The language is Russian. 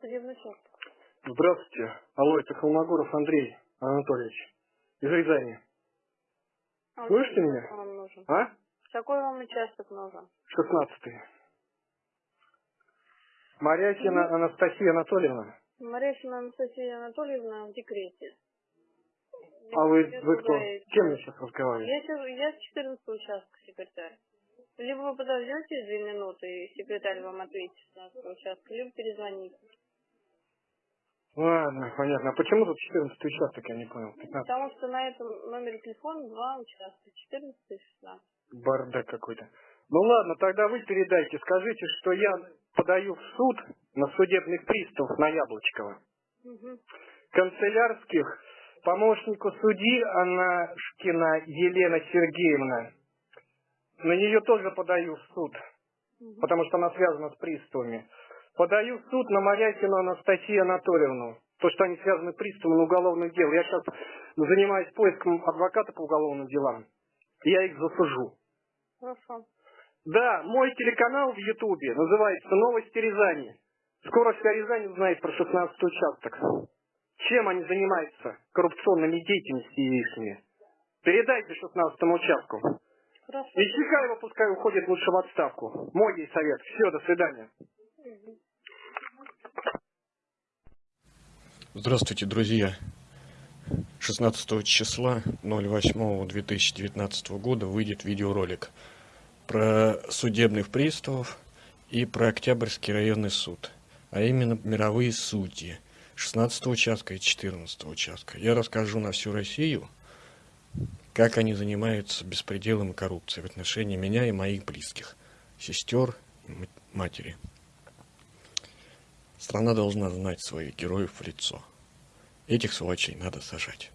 Судебный суд. Здравствуйте. Алло, это Холмогоров Андрей Анатольевич. Из Рязани. А Слышите меня? вам нужен? А? Какой вам участок нужен? Шестнадцатый. Марякина Анастасия Анатольевна. Марещина Анастасия Анатольевна в декрете. А вы, вы кто? С кем я сейчас разговариваю? Я, я с 14 участка секретарь. Либо вы подождете две минуты, и секретарь вам ответит с 16 участка, либо перезвоните. Ладно, понятно. А почему тут 14 участок, я не понял? 15. Потому что на этом номере телефона два участка, 14 и 16. Бардак какой-то. Ну ладно, тогда вы передайте. Скажите, что я подаю в суд на судебных приставов на Яблочкова. Мгм. канцелярских помощнику судьи Анашкина Елена Сергеевна. На нее тоже подаю в суд, Мгм. потому что она связана с приставами. Подаю в суд на Морякину Анастасию Анатольевну, то, что они связаны с приставами уголовных дел. Я сейчас занимаюсь поиском адвоката по уголовным делам. Я их засужу. Хорошо. Да, мой телеканал в Ютубе называется «Новости Рязани». Скоро вся Рязань узнает про 16 участок. Чем они занимаются коррупционными деятельностью ихними? Передайте 16 участку. Хорошо. И Чехаева пускай уходит лучше в отставку. Мой ей совет. Все, до свидания. Здравствуйте, друзья! 16 числа 08-2019 года выйдет видеоролик про судебных приставов и про Октябрьский районный суд, а именно мировые судьи 16 участка и 14 участка. Я расскажу на всю Россию, как они занимаются беспределом и коррупцией в отношении меня и моих близких, сестер матери. Страна должна знать своих героев в лицо. Этих сволочей надо сажать.